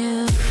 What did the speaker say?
Yeah.